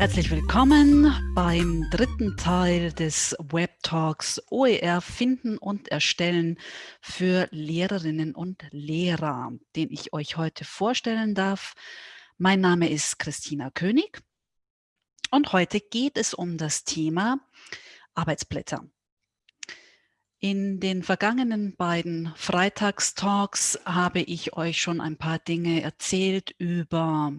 Herzlich willkommen beim dritten Teil des Web Talks OER finden und erstellen für Lehrerinnen und Lehrer, den ich euch heute vorstellen darf. Mein Name ist Christina König und heute geht es um das Thema Arbeitsblätter. In den vergangenen beiden Freitagstalks habe ich euch schon ein paar Dinge erzählt über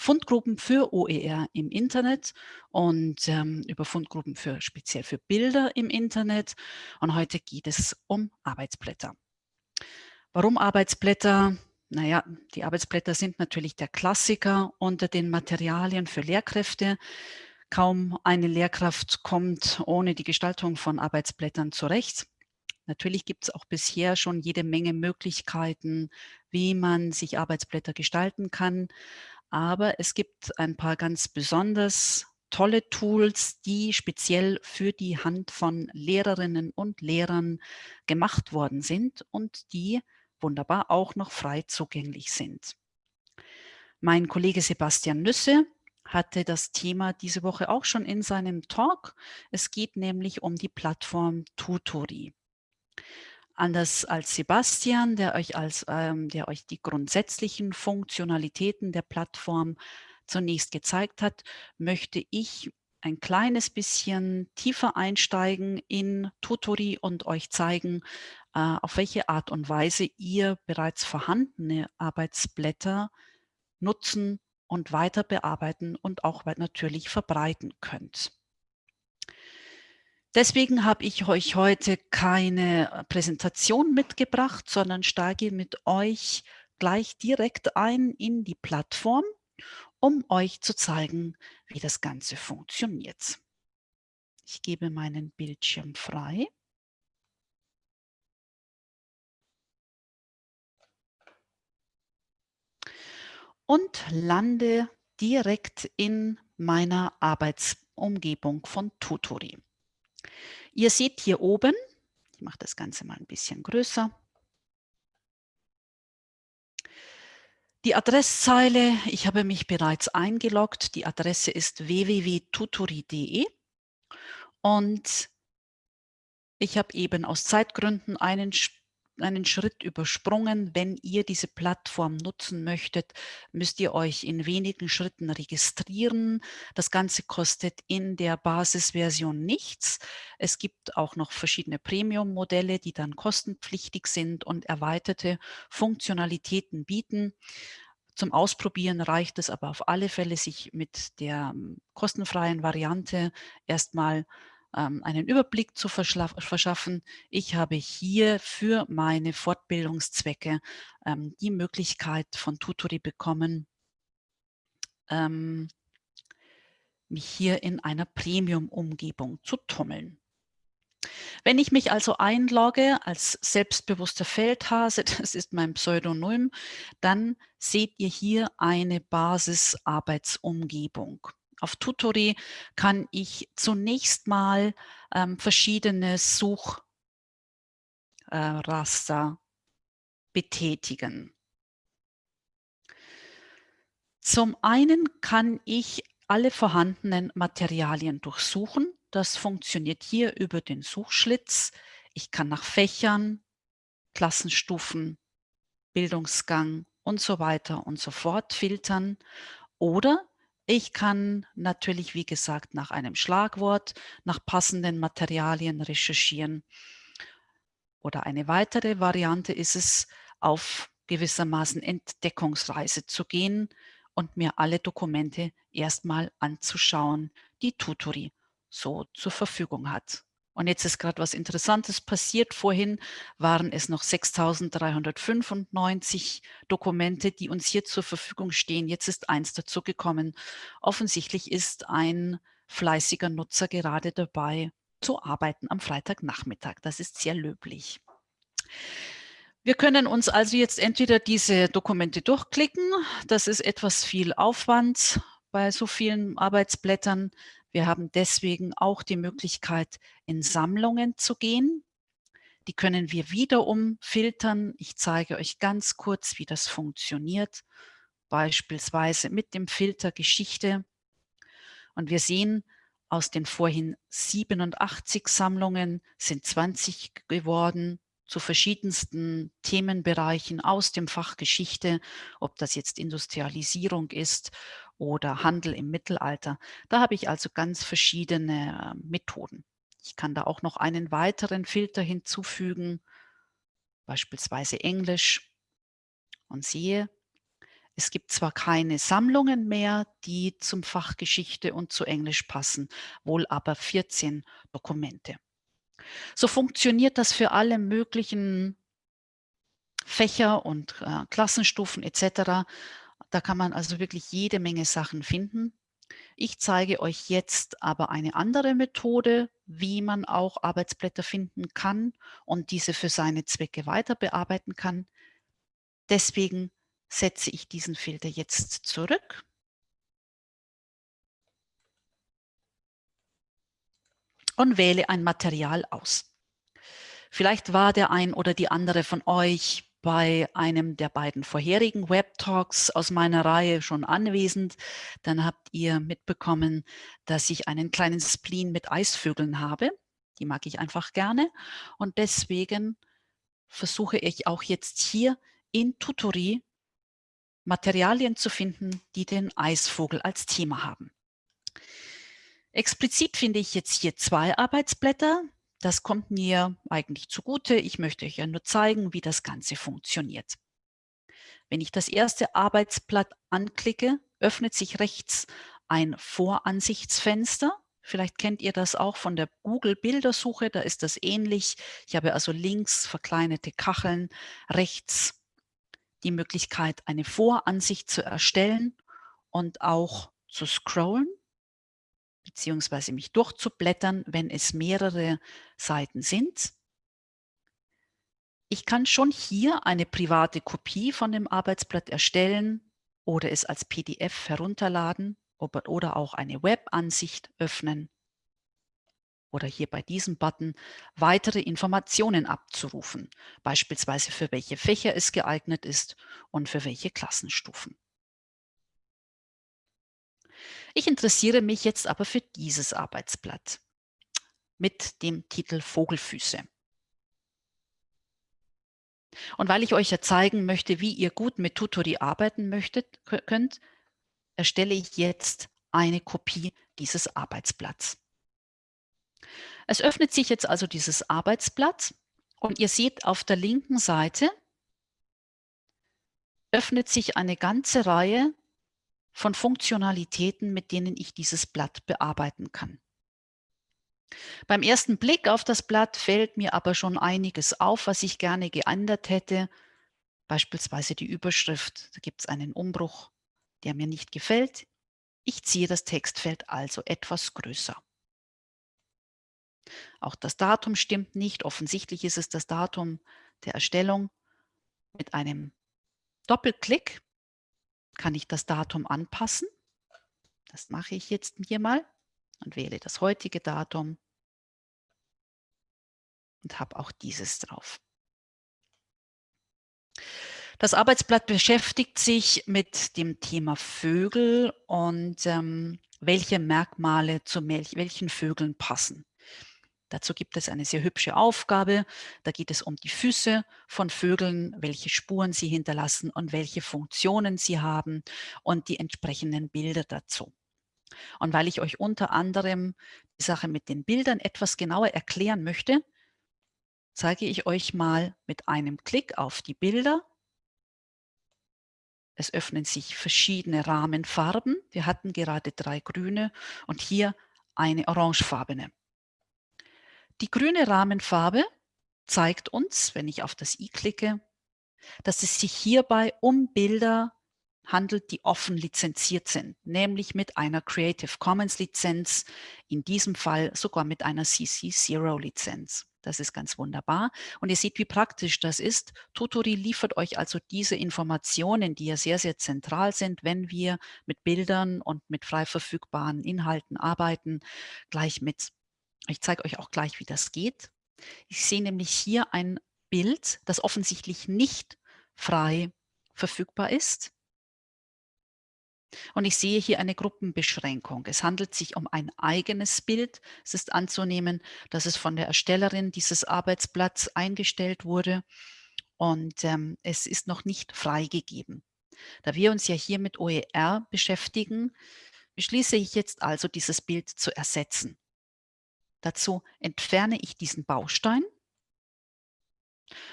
Fundgruppen für OER im Internet und ähm, über Fundgruppen für speziell für Bilder im Internet. Und heute geht es um Arbeitsblätter. Warum Arbeitsblätter? Naja, die Arbeitsblätter sind natürlich der Klassiker unter den Materialien für Lehrkräfte. Kaum eine Lehrkraft kommt ohne die Gestaltung von Arbeitsblättern zurecht. Natürlich gibt es auch bisher schon jede Menge Möglichkeiten, wie man sich Arbeitsblätter gestalten kann. Aber es gibt ein paar ganz besonders tolle Tools, die speziell für die Hand von Lehrerinnen und Lehrern gemacht worden sind und die wunderbar auch noch frei zugänglich sind. Mein Kollege Sebastian Nüsse hatte das Thema diese Woche auch schon in seinem Talk. Es geht nämlich um die Plattform Tutori. Anders als Sebastian, der euch, als, ähm, der euch die grundsätzlichen Funktionalitäten der Plattform zunächst gezeigt hat, möchte ich ein kleines bisschen tiefer einsteigen in Tutori und euch zeigen, äh, auf welche Art und Weise ihr bereits vorhandene Arbeitsblätter nutzen und weiter bearbeiten und auch natürlich verbreiten könnt. Deswegen habe ich euch heute keine äh, Präsentation mitgebracht, sondern steige mit euch gleich direkt ein in die Plattform, um euch zu zeigen, wie das Ganze funktioniert. Ich gebe meinen Bildschirm frei. Und lande direkt in meiner Arbeitsumgebung von Tutori. Ihr seht hier oben, ich mache das Ganze mal ein bisschen größer, die Adresszeile, ich habe mich bereits eingeloggt, die Adresse ist www.tutori.de und ich habe eben aus Zeitgründen einen einen Schritt übersprungen. Wenn ihr diese Plattform nutzen möchtet, müsst ihr euch in wenigen Schritten registrieren. Das Ganze kostet in der Basisversion nichts. Es gibt auch noch verschiedene Premium-Modelle, die dann kostenpflichtig sind und erweiterte Funktionalitäten bieten. Zum Ausprobieren reicht es aber auf alle Fälle, sich mit der ähm, kostenfreien Variante erstmal ähm, einen Überblick zu verschaffen. Ich habe hier für meine Fortbildungszwecke ähm, die Möglichkeit von Tutori bekommen, ähm, mich hier in einer Premium-Umgebung zu tummeln. Wenn ich mich also einlogge als selbstbewusster Feldhase, das ist mein Pseudonym, dann seht ihr hier eine Basisarbeitsumgebung. Auf Tutori kann ich zunächst mal ähm, verschiedene Suchraster äh, betätigen. Zum einen kann ich alle vorhandenen Materialien durchsuchen. Das funktioniert hier über den Suchschlitz. Ich kann nach Fächern, Klassenstufen, Bildungsgang und so weiter und so fort filtern. Oder ich kann natürlich, wie gesagt, nach einem Schlagwort, nach passenden Materialien recherchieren. Oder eine weitere Variante ist es, auf gewissermaßen Entdeckungsreise zu gehen und mir alle Dokumente erstmal anzuschauen, die Tutori so zur Verfügung hat. Und jetzt ist gerade was Interessantes passiert. Vorhin waren es noch 6.395 Dokumente, die uns hier zur Verfügung stehen. Jetzt ist eins dazugekommen. Offensichtlich ist ein fleißiger Nutzer gerade dabei zu arbeiten am Freitagnachmittag. Das ist sehr löblich. Wir können uns also jetzt entweder diese Dokumente durchklicken. Das ist etwas viel Aufwand bei so vielen Arbeitsblättern. Wir haben deswegen auch die Möglichkeit, in Sammlungen zu gehen. Die können wir wiederum filtern. Ich zeige euch ganz kurz, wie das funktioniert. Beispielsweise mit dem Filter Geschichte. Und wir sehen, aus den vorhin 87 Sammlungen sind 20 geworden zu verschiedensten Themenbereichen aus dem Fach Geschichte, ob das jetzt Industrialisierung ist oder Handel im Mittelalter. Da habe ich also ganz verschiedene äh, Methoden. Ich kann da auch noch einen weiteren Filter hinzufügen, beispielsweise Englisch und sehe, es gibt zwar keine Sammlungen mehr, die zum Fach Geschichte und zu Englisch passen, wohl aber 14 Dokumente. So funktioniert das für alle möglichen Fächer und äh, Klassenstufen etc. Da kann man also wirklich jede Menge Sachen finden. Ich zeige euch jetzt aber eine andere Methode, wie man auch Arbeitsblätter finden kann und diese für seine Zwecke weiter bearbeiten kann. Deswegen setze ich diesen Filter jetzt zurück. Und wähle ein Material aus. Vielleicht war der ein oder die andere von euch bei einem der beiden vorherigen Web-Talks aus meiner Reihe schon anwesend. Dann habt ihr mitbekommen, dass ich einen kleinen Spleen mit Eisvögeln habe. Die mag ich einfach gerne. Und deswegen versuche ich auch jetzt hier in Tutori Materialien zu finden, die den Eisvogel als Thema haben. Explizit finde ich jetzt hier zwei Arbeitsblätter. Das kommt mir eigentlich zugute. Ich möchte euch ja nur zeigen, wie das Ganze funktioniert. Wenn ich das erste Arbeitsblatt anklicke, öffnet sich rechts ein Voransichtsfenster. Vielleicht kennt ihr das auch von der Google-Bildersuche, da ist das ähnlich. Ich habe also links verkleinerte Kacheln, rechts die Möglichkeit, eine Voransicht zu erstellen und auch zu scrollen beziehungsweise mich durchzublättern, wenn es mehrere Seiten sind. Ich kann schon hier eine private Kopie von dem Arbeitsblatt erstellen oder es als PDF herunterladen oder auch eine Webansicht öffnen oder hier bei diesem Button weitere Informationen abzurufen, beispielsweise für welche Fächer es geeignet ist und für welche Klassenstufen. Ich interessiere mich jetzt aber für dieses Arbeitsblatt mit dem Titel Vogelfüße. Und weil ich euch ja zeigen möchte, wie ihr gut mit Tutori arbeiten möchtet, könnt, erstelle ich jetzt eine Kopie dieses Arbeitsblatts. Es öffnet sich jetzt also dieses Arbeitsblatt und ihr seht auf der linken Seite öffnet sich eine ganze Reihe von Funktionalitäten, mit denen ich dieses Blatt bearbeiten kann. Beim ersten Blick auf das Blatt fällt mir aber schon einiges auf, was ich gerne geändert hätte. Beispielsweise die Überschrift, da gibt es einen Umbruch, der mir nicht gefällt. Ich ziehe das Textfeld also etwas größer. Auch das Datum stimmt nicht. Offensichtlich ist es das Datum der Erstellung. Mit einem Doppelklick kann ich das Datum anpassen. Das mache ich jetzt hier mal und wähle das heutige Datum und habe auch dieses drauf. Das Arbeitsblatt beschäftigt sich mit dem Thema Vögel und ähm, welche Merkmale zu welchen Vögeln passen. Dazu gibt es eine sehr hübsche Aufgabe. Da geht es um die Füße von Vögeln, welche Spuren sie hinterlassen und welche Funktionen sie haben und die entsprechenden Bilder dazu. Und weil ich euch unter anderem die Sache mit den Bildern etwas genauer erklären möchte, zeige ich euch mal mit einem Klick auf die Bilder. Es öffnen sich verschiedene Rahmenfarben. Wir hatten gerade drei grüne und hier eine orangefarbene. Die grüne Rahmenfarbe zeigt uns, wenn ich auf das i klicke, dass es sich hierbei um Bilder handelt, die offen lizenziert sind, nämlich mit einer Creative Commons Lizenz, in diesem Fall sogar mit einer CC0 Lizenz. Das ist ganz wunderbar. Und ihr seht, wie praktisch das ist. Tutori liefert euch also diese Informationen, die ja sehr, sehr zentral sind, wenn wir mit Bildern und mit frei verfügbaren Inhalten arbeiten, gleich mit. Ich zeige euch auch gleich, wie das geht. Ich sehe nämlich hier ein Bild, das offensichtlich nicht frei verfügbar ist. Und ich sehe hier eine Gruppenbeschränkung. Es handelt sich um ein eigenes Bild. Es ist anzunehmen, dass es von der Erstellerin dieses Arbeitsblatts eingestellt wurde und ähm, es ist noch nicht freigegeben. Da wir uns ja hier mit OER beschäftigen, beschließe ich jetzt also, dieses Bild zu ersetzen. Dazu entferne ich diesen Baustein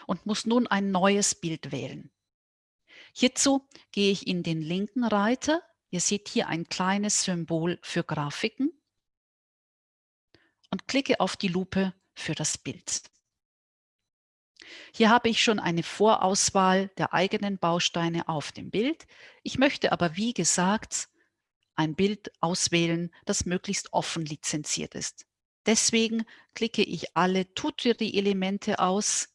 und muss nun ein neues Bild wählen. Hierzu gehe ich in den linken Reiter. Ihr seht hier ein kleines Symbol für Grafiken und klicke auf die Lupe für das Bild. Hier habe ich schon eine Vorauswahl der eigenen Bausteine auf dem Bild. Ich möchte aber, wie gesagt, ein Bild auswählen, das möglichst offen lizenziert ist. Deswegen klicke ich alle Tutori-Elemente aus,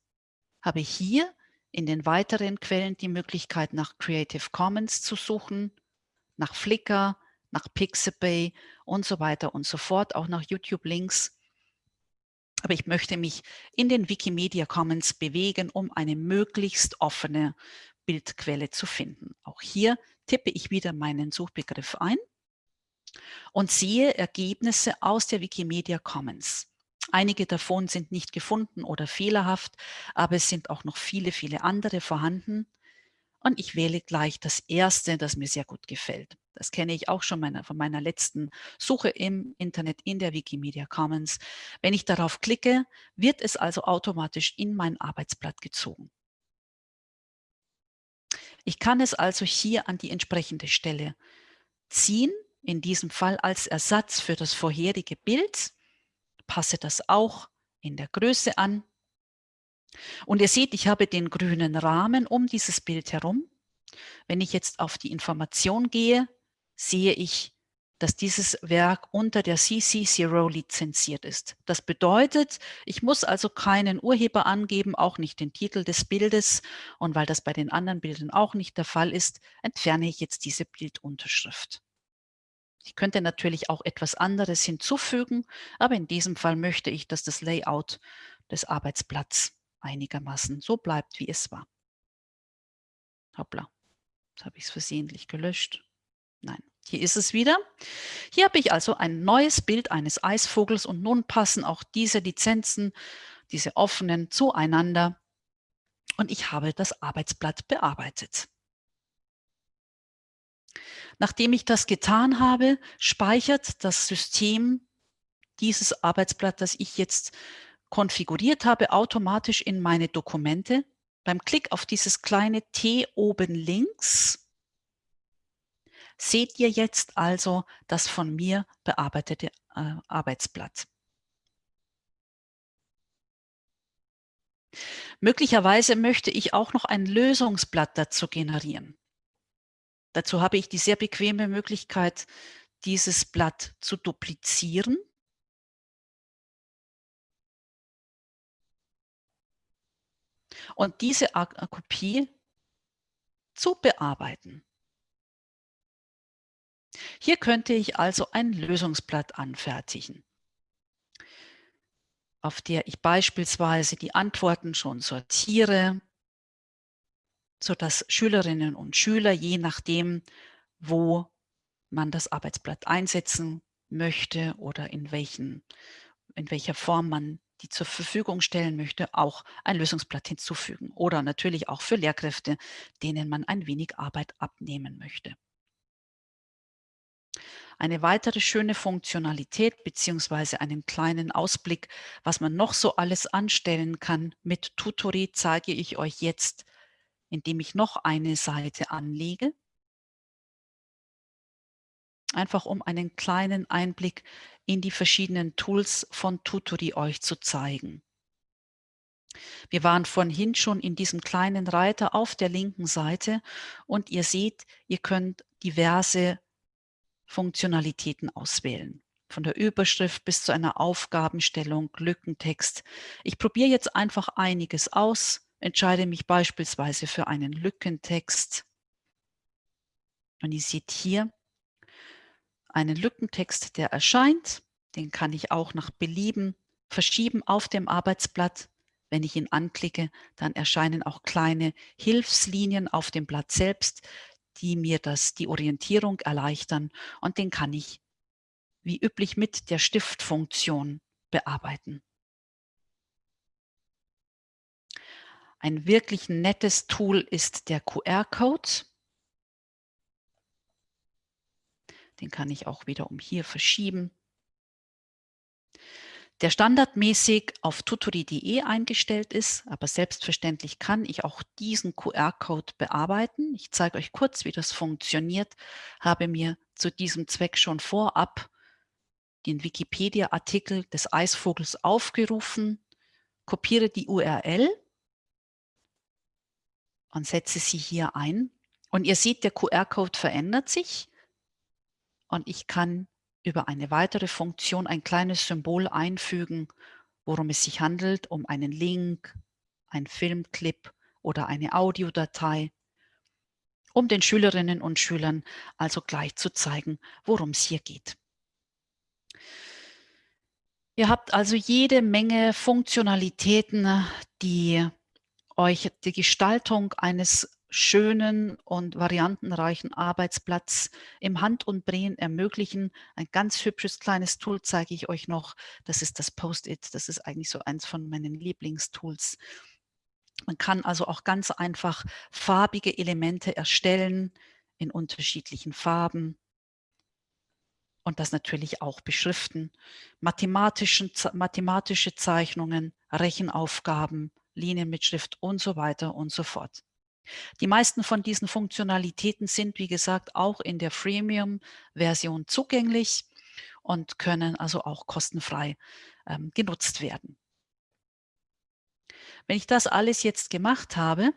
habe hier in den weiteren Quellen die Möglichkeit, nach Creative Commons zu suchen, nach Flickr, nach Pixabay und so weiter und so fort, auch nach YouTube-Links. Aber ich möchte mich in den Wikimedia Commons bewegen, um eine möglichst offene Bildquelle zu finden. Auch hier tippe ich wieder meinen Suchbegriff ein und sehe Ergebnisse aus der Wikimedia Commons. Einige davon sind nicht gefunden oder fehlerhaft, aber es sind auch noch viele, viele andere vorhanden. Und ich wähle gleich das erste, das mir sehr gut gefällt. Das kenne ich auch schon meiner, von meiner letzten Suche im Internet in der Wikimedia Commons. Wenn ich darauf klicke, wird es also automatisch in mein Arbeitsblatt gezogen. Ich kann es also hier an die entsprechende Stelle ziehen, in diesem Fall als Ersatz für das vorherige Bild passe das auch in der Größe an. Und ihr seht, ich habe den grünen Rahmen um dieses Bild herum. Wenn ich jetzt auf die Information gehe, sehe ich, dass dieses Werk unter der CC0 lizenziert ist. Das bedeutet, ich muss also keinen Urheber angeben, auch nicht den Titel des Bildes. Und weil das bei den anderen Bildern auch nicht der Fall ist, entferne ich jetzt diese Bildunterschrift. Ich könnte natürlich auch etwas anderes hinzufügen, aber in diesem Fall möchte ich, dass das Layout des Arbeitsblatts einigermaßen so bleibt, wie es war. Hoppla, jetzt habe ich es versehentlich gelöscht. Nein, hier ist es wieder. Hier habe ich also ein neues Bild eines Eisvogels und nun passen auch diese Lizenzen, diese offenen, zueinander und ich habe das Arbeitsblatt bearbeitet. Nachdem ich das getan habe, speichert das System dieses Arbeitsblatt, das ich jetzt konfiguriert habe, automatisch in meine Dokumente. Beim Klick auf dieses kleine T oben links seht ihr jetzt also das von mir bearbeitete äh, Arbeitsblatt. Möglicherweise möchte ich auch noch ein Lösungsblatt dazu generieren. Dazu habe ich die sehr bequeme Möglichkeit, dieses Blatt zu duplizieren. Und diese Kopie zu bearbeiten. Hier könnte ich also ein Lösungsblatt anfertigen, auf der ich beispielsweise die Antworten schon sortiere, sodass Schülerinnen und Schüler, je nachdem, wo man das Arbeitsblatt einsetzen möchte oder in, welchen, in welcher Form man die zur Verfügung stellen möchte, auch ein Lösungsblatt hinzufügen. Oder natürlich auch für Lehrkräfte, denen man ein wenig Arbeit abnehmen möchte. Eine weitere schöne Funktionalität beziehungsweise einen kleinen Ausblick, was man noch so alles anstellen kann mit Tutori, zeige ich euch jetzt indem ich noch eine Seite anlege. Einfach um einen kleinen Einblick in die verschiedenen Tools von Tutori euch zu zeigen. Wir waren vorhin schon in diesem kleinen Reiter auf der linken Seite und ihr seht, ihr könnt diverse Funktionalitäten auswählen. Von der Überschrift bis zu einer Aufgabenstellung, Lückentext. Ich probiere jetzt einfach einiges aus entscheide mich beispielsweise für einen Lückentext. Und ihr seht hier einen Lückentext, der erscheint. Den kann ich auch nach Belieben verschieben auf dem Arbeitsblatt. Wenn ich ihn anklicke, dann erscheinen auch kleine Hilfslinien auf dem Blatt selbst, die mir das, die Orientierung erleichtern und den kann ich wie üblich mit der Stiftfunktion bearbeiten. Ein wirklich nettes Tool ist der QR-Code. Den kann ich auch wiederum hier verschieben. Der standardmäßig auf tutori.de eingestellt ist, aber selbstverständlich kann ich auch diesen QR-Code bearbeiten. Ich zeige euch kurz, wie das funktioniert, habe mir zu diesem Zweck schon vorab den Wikipedia-Artikel des Eisvogels aufgerufen, kopiere die URL und setze sie hier ein. Und ihr seht, der QR-Code verändert sich und ich kann über eine weitere Funktion ein kleines Symbol einfügen, worum es sich handelt, um einen Link, ein Filmclip oder eine Audiodatei, um den Schülerinnen und Schülern also gleich zu zeigen, worum es hier geht. Ihr habt also jede Menge Funktionalitäten, die euch die Gestaltung eines schönen und variantenreichen Arbeitsplatz im Hand und Drehen ermöglichen. Ein ganz hübsches kleines Tool zeige ich euch noch. Das ist das Post-it. Das ist eigentlich so eins von meinen Lieblingstools. Man kann also auch ganz einfach farbige Elemente erstellen in unterschiedlichen Farben und das natürlich auch beschriften. Mathematische Zeichnungen, Rechenaufgaben, Linien mit Schrift und so weiter und so fort. Die meisten von diesen Funktionalitäten sind, wie gesagt, auch in der Freemium-Version zugänglich und können also auch kostenfrei ähm, genutzt werden. Wenn ich das alles jetzt gemacht habe,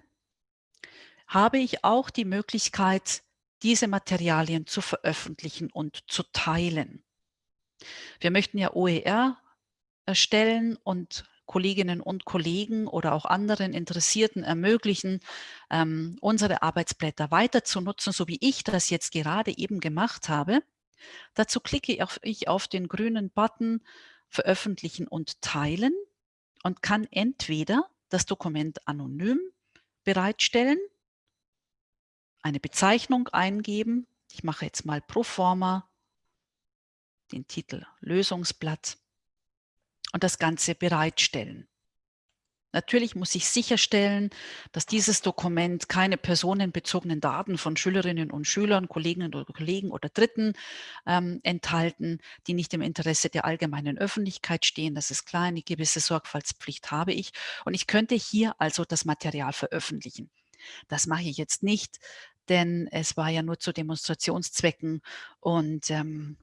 habe ich auch die Möglichkeit, diese Materialien zu veröffentlichen und zu teilen. Wir möchten ja OER erstellen und Kolleginnen und Kollegen oder auch anderen Interessierten ermöglichen, ähm, unsere Arbeitsblätter weiter zu nutzen, so wie ich das jetzt gerade eben gemacht habe. Dazu klicke ich auf den grünen Button Veröffentlichen und Teilen und kann entweder das Dokument anonym bereitstellen, eine Bezeichnung eingeben. Ich mache jetzt mal pro forma den Titel Lösungsblatt und das Ganze bereitstellen. Natürlich muss ich sicherstellen, dass dieses Dokument keine personenbezogenen Daten von Schülerinnen und Schülern, Kolleginnen oder Kollegen oder Dritten ähm, enthalten, die nicht im Interesse der allgemeinen Öffentlichkeit stehen. Das ist klar, eine gewisse Sorgfaltspflicht habe ich. Und ich könnte hier also das Material veröffentlichen. Das mache ich jetzt nicht, denn es war ja nur zu Demonstrationszwecken und ähm,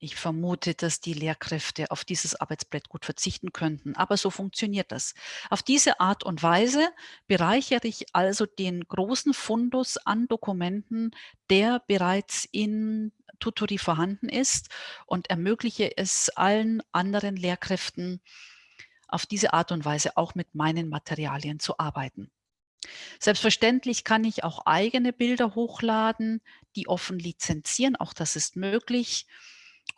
ich vermute, dass die Lehrkräfte auf dieses Arbeitsblatt gut verzichten könnten, aber so funktioniert das. Auf diese Art und Weise bereichere ich also den großen Fundus an Dokumenten, der bereits in Tutori vorhanden ist und ermögliche es allen anderen Lehrkräften, auf diese Art und Weise auch mit meinen Materialien zu arbeiten. Selbstverständlich kann ich auch eigene Bilder hochladen, die offen lizenzieren, auch das ist möglich.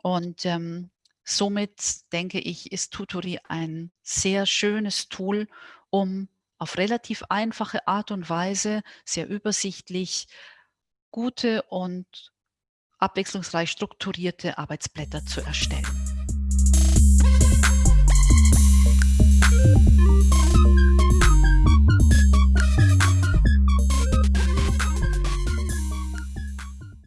Und ähm, somit denke ich, ist Tutori ein sehr schönes Tool, um auf relativ einfache Art und Weise, sehr übersichtlich, gute und abwechslungsreich strukturierte Arbeitsblätter zu erstellen.